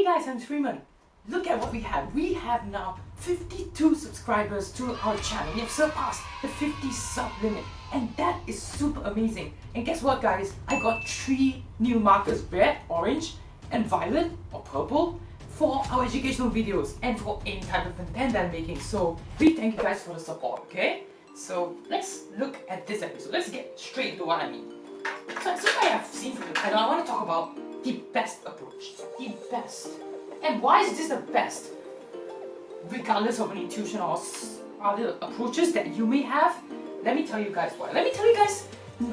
Hey guys, I'm Freeman. Look at what we have. We have now 52 subscribers to our channel. We have surpassed the 50 sub limit and that is super amazing. And guess what guys? I got three new markers, red, orange and violet or purple for our educational videos and for any type of content that I'm making. So we thank you guys for the support, okay? So let's look at this episode. Let's get straight into what I mean. So as I have seen from the title, I want to talk about the best approach. The best. And why is this the best? Regardless of any tuition or other approaches that you may have, let me tell you guys why. Let me tell you guys,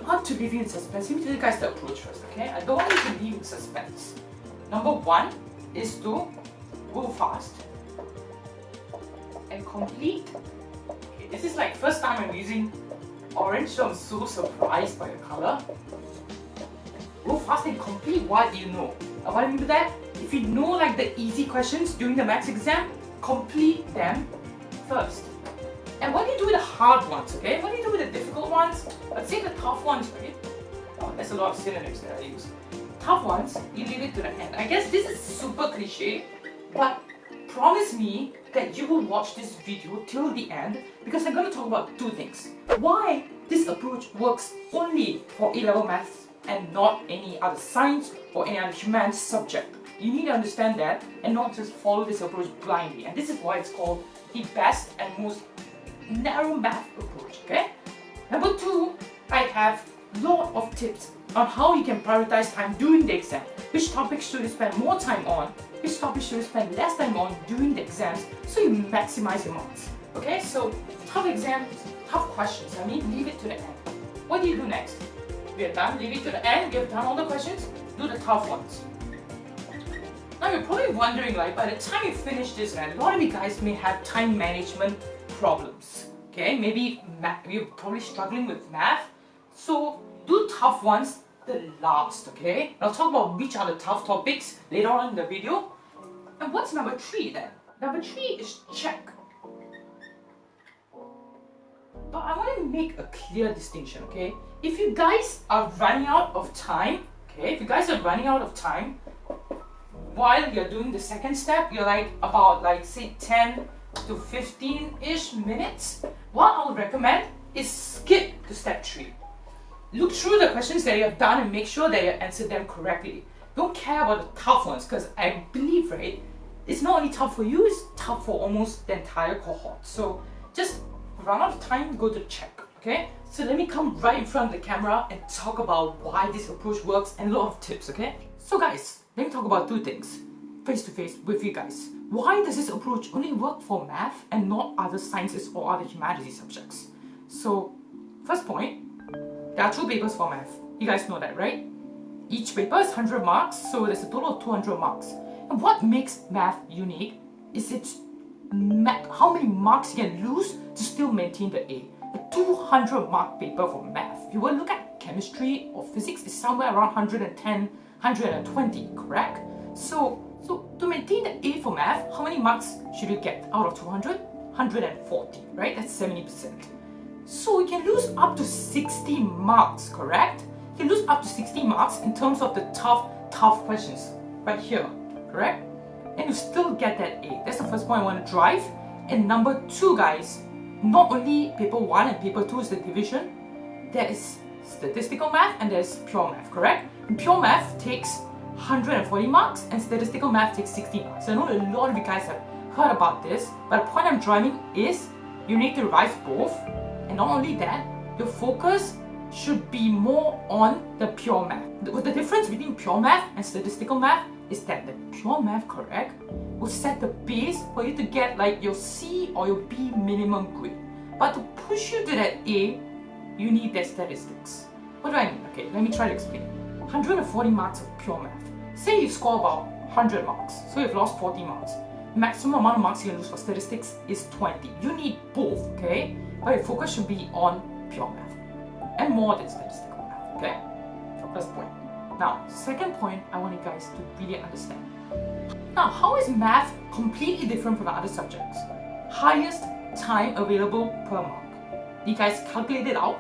not to leave you in suspense, let me tell you guys the approach first, okay? I don't want you to leave in suspense. Number one is to go fast and complete. Okay, this is like first time I'm using orange, so I'm so surprised by the color. Go fast and complete what you know. And what I mean by that? If you know like the easy questions during the maths exam, complete them first. And what do you do with the hard ones, okay? What do you do with the difficult ones? Let's say the tough ones, right? Oh, there's a lot of synonyms that I use. Tough ones, you leave it to the end. I guess this is super cliche, but promise me that you will watch this video till the end because I'm going to talk about two things. Why this approach works only for A-level maths and not any other science or any other human subject. You need to understand that and not just follow this approach blindly. And this is why it's called the best and most narrow math approach, okay? Number two, I have lot of tips on how you can prioritize time during the exam. Which topics should you spend more time on? Which topics should you spend less time on during the exams so you maximize your marks? Okay, so tough exams, tough questions, I mean leave it to the end. What do you do next? We are done, leave it to the end, have done all the questions, do the tough ones. Now you're probably wondering like by the time you finish this man, a lot of you guys may have time management problems. Okay, maybe er you're probably struggling with math. So do tough ones the last, okay? I'll talk about which are the tough topics later on in the video. And what's number three then? Number three is check. But I want to make a clear distinction, okay? If you guys are running out of time, okay, if you guys are running out of time while you're doing the second step, you're like about like say 10 to 15-ish minutes, what I'll recommend is skip to step 3. Look through the questions that you have done and make sure that you answered them correctly. Don't care about the tough ones because I believe, right, it's not only tough for you, it's tough for almost the entire cohort. So just run out of time, go to check, okay? So let me come right in front of the camera and talk about why this approach works and a lot of tips, okay? So guys, let me talk about two things face to face with you guys. Why does this approach only work for math and not other sciences or other humanities subjects? So, first point, there are two papers for math. You guys know that, right? Each paper is 100 marks, so there's a total of 200 marks. And what makes math unique is its how many marks you can lose to still maintain the A. A 200 mark paper for math. If you to look at chemistry or physics, it's somewhere around 110, 120, correct? So, so to maintain the A for math, how many marks should you get out of 200? 140, right? That's 70%. So you can lose up to 60 marks, correct? You can lose up to 60 marks in terms of the tough, tough questions right here, correct? And you still get that A. That's the first point I want to drive. And number two, guys, not only paper one and paper two is the division, there is statistical math and there's pure math, correct? And pure math takes 140 marks and statistical math takes 60 marks. So I know a lot of you guys have heard about this, but the point I'm driving is you need to revise both. And not only that, your focus should be more on the pure math. The, difference between pure math and statistical math is that the pure math correct will set the base for you to get like your C or your B minimum grade. But to push you to that A, you need that statistics. What do I mean? Okay, let me try to explain. 140 marks of pure math. Say you score about 100 marks, so you've lost 40 marks. Maximum amount of marks you can lose for statistics is 20. You need both, okay? But your focus should be on pure math and more than statistical math, okay? First point. Now, second point I want you guys to really understand. Now, how is math completely different from other subjects? Highest time available per mark. You guys calculate it out.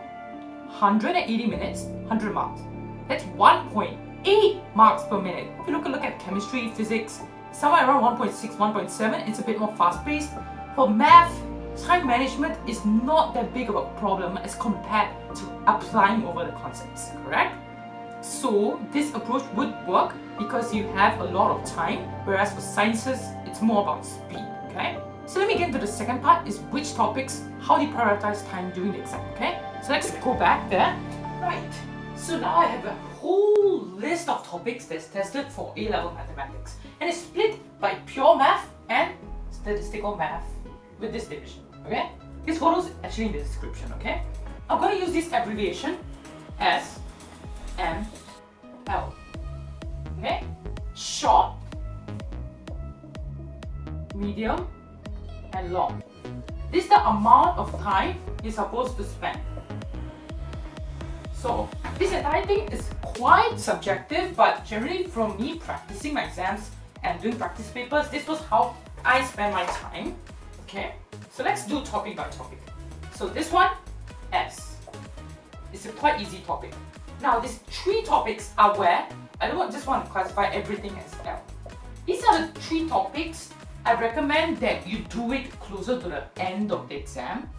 180 minutes, 100 marks. That's 1.8 marks per minute. If you look look at chemistry, physics, somewhere around 1.6, 1.7. It's a bit more fast-paced. For math, time management is not that big of a problem as compared to applying over the concepts, correct? So this approach would work because you have a lot of time, whereas for sciences, it's more about speed, okay? So let me get into the second part is which topics, how do you prioritize time during the exam, okay? So let's go back there. Right, so now I have a whole list of topics that's tested for A-level mathematics and it's split by pure math and statistical math with this division, okay? This photo is actually in the description, okay? I'm going to use this abbreviation as ML, medium, and long. This is the amount of time you're supposed to spend. So this entire thing is quite subjective, but generally from me practicing my exams and doing practice papers, this was how I spend my time. Okay, so let's do topic by topic. So this one, S. It's a quite easy topic. Now these three topics are where I don't just want to classify everything as L. These are the three topics I recommend that you do it closer to the end of the exam,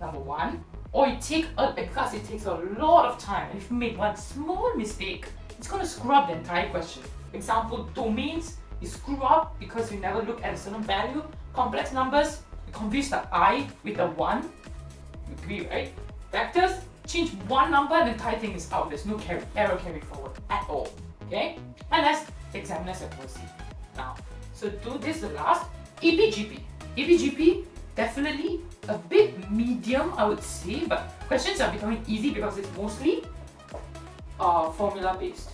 number one, or you take a, because it takes a lot of time. If you make one small mistake, it's going to screw up the entire question. Example, domains, you screw up because you never look at a certain value. Complex numbers, you confuse the i with the 1. You agree, right? Vectors, change one number and the entire thing is out. There's no carry, error carry forward at all. Okay? And that's examiners at mercy. Now, so do this last. EPGP. EPGP, definitely a bit medium, I would say, but questions are becoming easy because it's mostly uh, formula based.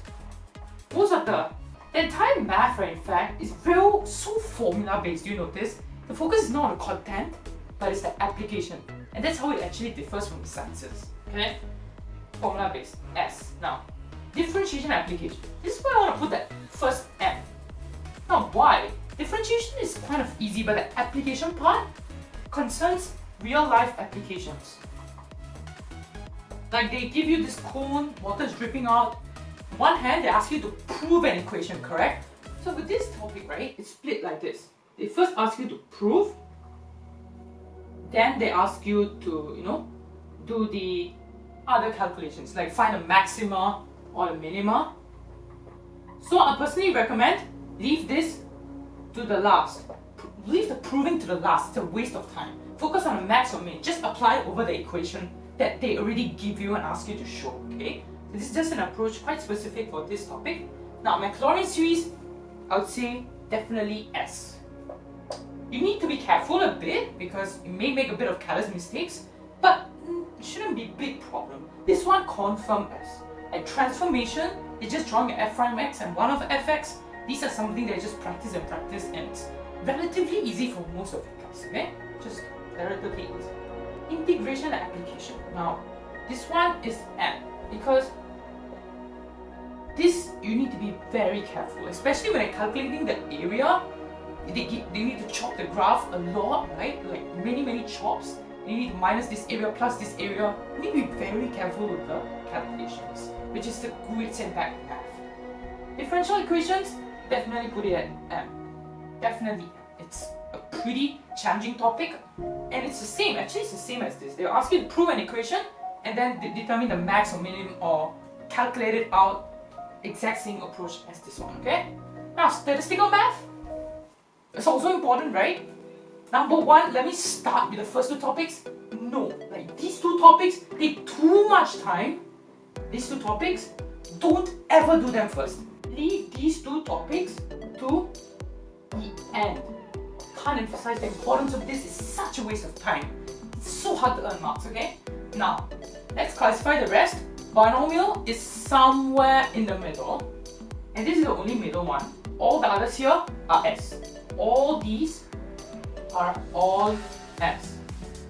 Most of the, the entire math, right, in fact, is real so formula based. You notice? The focus is not on the content, but it's the application. And that's how it actually differs from the sciences. Okay? Formula based. S. Now, differentiation application. This is where I want to put that first M. Now, why? Differentiation is kind of easy, but the application part concerns real life applications. Like they give you this cone, water is dripping out. One hand, they ask you to prove an equation, correct? So with this topic, right, it's split like this. They first ask you to prove, then they ask you to, you know, do the other calculations, like find a maxima or a minima. So I personally recommend leave this to the last. Leave the proving to the last. It's a waste of time. Focus on the max or min. Just apply over the equation that they already give you and ask you to show. Okay. This is just an approach quite specific for this topic. Now, Maclaurin series, I would say definitely S. You need to be careful a bit because you may make a bit of careless mistakes, but it shouldn't be a big problem. This one confirm S. Transformation is just drawing f prime x and one of fx these are something that I just practice and practice and relatively easy for most of you guys, okay? Just relatively easy. Integration and application. Now, this one is M because this you need to be very careful, especially when you're calculating the area. They, they need to chop the graph a lot, right? Like many, many chops. You need to minus this area plus this area. You need to be very careful with the calculations, which is the great back math. Differential equations, definitely put it at M. Definitely. It's a pretty challenging topic and it's the same, actually it's the same as this. They'll ask you to prove an equation and then determine the max or minimum or calculate it out exact same approach as this one, okay? Now, statistical math, it's also important, right? Number one, let me start with the first two topics. No, like these two topics take too much time. These two topics, don't ever do them first these two topics to the end. Can't emphasize the importance of this, it's such a waste of time. It's so hard to earn marks, okay? Now, let's classify the rest. Binomial is somewhere in the middle. And this is the only middle one. All the others here are S. All these are all S.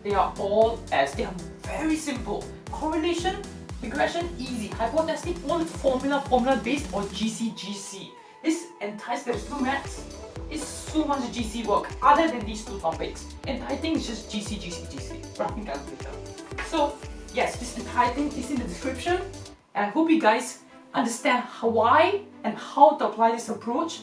They are all S. They are very simple. Correlation Regression, easy. Hypothesis, all formula, formula based or GC, GC. This entire statistical maths is so much GC work other than these two topics. Entire thing is just GC, GC, GC. Graphing calculator. So yes, this entire thing is in the description and I hope you guys understand why and how to apply this approach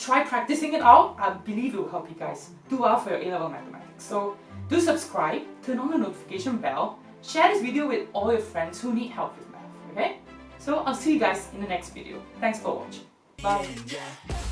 try practicing it out. I believe it will help you guys do well for your A-level mathematics. So do subscribe, turn on the notification bell, share this video with all your friends who need help with math, okay? So I'll see you guys in the next video. Thanks for watching. Bye.